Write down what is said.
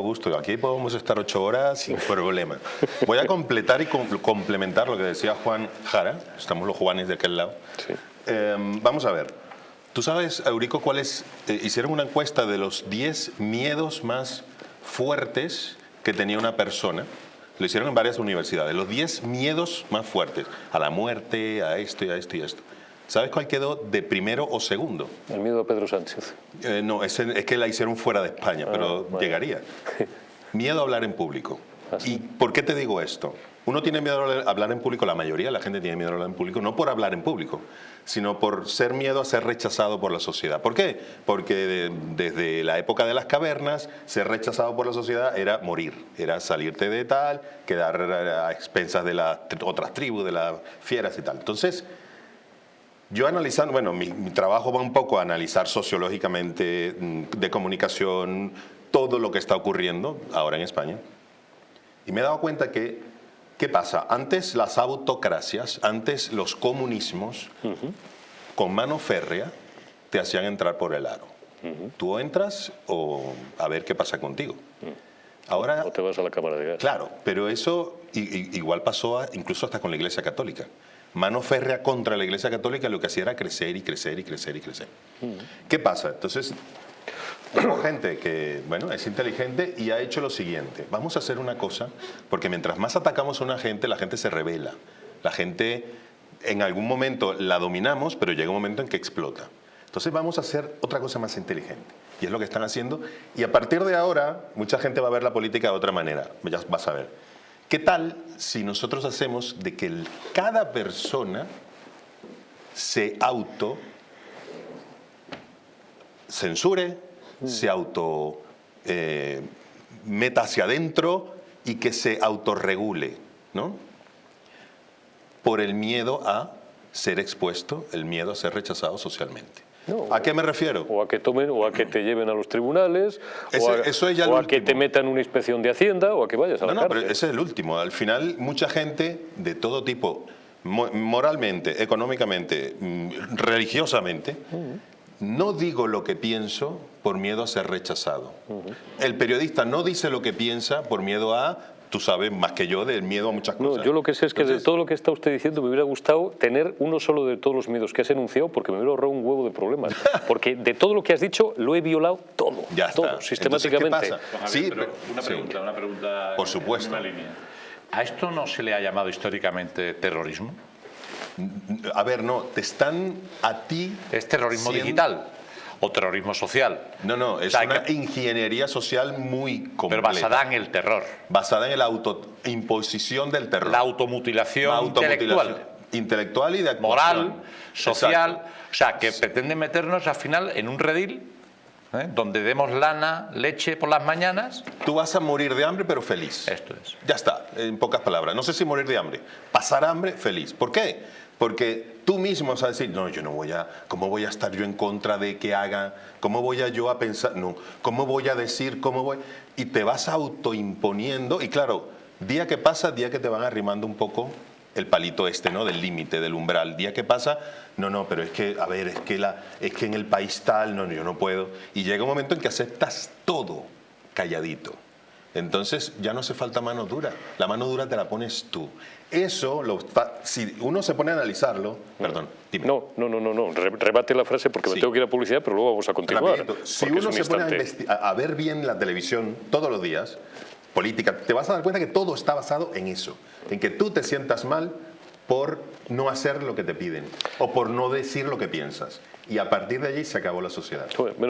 gusto, aquí podemos estar ocho horas sin problema. Voy a completar y com- complementar lo que decía Juan Jara, estamos los Juanes de aquel lado. Sí. Eh, vamos a ver, ¿tú sabes, Eurico, cuáles? eh, hicieron una encuesta de los 10 miedos más fuertes que tenía una persona. Lo hicieron en varias universidades, los 10 miedos más fuertes, a la muerte, a esto y a esto y a esto. ¿Sabes cuál quedó de primero o segundo? El miedo a Pedro Sánchez. Eh, no, es, es que la hicieron fuera de España, pero bueno. llegaría. Miedo a hablar en público. Ah. ¿Y por qué te digo esto? Uno tiene miedo a hablar- en público, la mayoría de la gente tiene miedo a hablar en público, no por hablar en público, sino por ser miedo a ser rechazado por la sociedad. ¿Por qué? Porque de- desde la época de las cavernas, ser rechazado por la sociedad era morir, era salirte de tal, quedar a expensas de las tr- otras tribus, de las fieras y tal. Entonces, yo analizando, bueno, mi, mi trabajo va un poco a analizar sociológicamente mm, de comunicación todo lo que está ocurriendo ahora en España. Y me he dado cuenta que, ¿qué pasa? Antes las autocracias, antes los comunismos, con mano férrea, te hacían entrar por el aro. Tú entras o a ver qué pasa contigo. Ahora, O te vas a la cámara de gas. Claro, pero eso igual pasó a- incluso hasta con la Iglesia Católica. Mano férrea contra la Iglesia Católica lo que hacía era crecer y crecer y crecer y crecer. ¿Qué pasa? Entonces, tengo gente que, bueno, es inteligente y ha hecho lo siguiente. Vamos a hacer una cosa, porque mientras más atacamos a una gente, la gente se revela. La gente, en algún momento la dominamos, pero llega un momento en que explota. Entonces vamos a hacer otra cosa más inteligente. Y es lo que están haciendo. Y a partir de ahora, mucha gente va a ver la política de otra manera. Ya vas a ver. ¿Qué tal si nosotros hacemos de que el- cada persona se auto censure, se auto eh, meta hacia adentro y que se autorregule, ¿no? Por el miedo a ser expuesto, el miedo a ser rechazado socialmente. No. ¿A qué me refiero? O a que tomen, o a que te lleven a los tribunales, Ese- o a, eso es ya o a que te metan una inspección de Hacienda, o a que vayas a No, la no, pero cárcel. ese es el último. Al final, mucha gente de todo tipo, mo- moralmente, económicamente, mm, religiosamente, no digo lo que pienso por miedo a ser rechazado. El periodista no dice lo que piensa por miedo a, tú sabes más que yo, del miedo a muchas No, cosas. yo lo que sé es que de Entonces, todo lo que está usted diciendo me hubiera gustado tener uno solo de todos los miedos que has enunciado porque me hubiera ahorrado un huevo de problemas. Porque de todo lo que has dicho lo he violado todo, Ya está. todo, Entonces, sistemáticamente. ¿qué pasa? Sí, pero una sí. pregunta, una pregunta Por en- supuesto. en la línea. ¿A esto no se le ha llamado históricamente terrorismo? A ver, no, te están a ti... ¿Es terrorismo siendo- digital o terrorismo social? No, no, es O sea, una que- ingeniería social muy Pero completa. basada en el terror, basada en la autoimposición del terror. la automutilación La automutilación intelectual, intelectual y de actuación. moral, social, Exacto. o sea, que pretende meternos al final en un redil ¿eh? donde demos lana, leche por las mañanas. Tú vas a morir de hambre, pero feliz. Esto es. Ya está, en pocas palabras. No sé si morir de hambre. Pasar hambre, feliz. ¿Por qué? Porque tú mismo vas a decir, no, yo no voy a, ¿cómo voy a estar yo en contra de que haga? ¿Cómo voy a yo a pensar? No, ¿cómo voy a decir? ¿Cómo voy? Y te vas autoimponiendo. Y claro, día que pasa, día que te van arrimando un poco el palito este, ¿no? Del límite, del umbral. Día que pasa, no, no, pero es que, a ver, es que, la, es que en el país tal, no, no, yo no puedo. Y llega un momento en que aceptas todo calladito. Entonces ya no hace falta mano dura, la mano dura te la pones tú. Eso, lo si uno se pone a analizarlo, perdón, dime. No, no, no, no, no. re- rebate la frase porque me Sí. tengo que ir a publicidad, pero luego vamos a continuar. Rapidito. Si uno un se pone a, instante. investi- a- a ver bien la televisión todos los días, política, te vas a dar cuenta que todo está basado en eso, en que tú te sientas mal por no hacer lo que te piden o por no decir lo que piensas. Y a partir de allí se acabó la sociedad. Joder,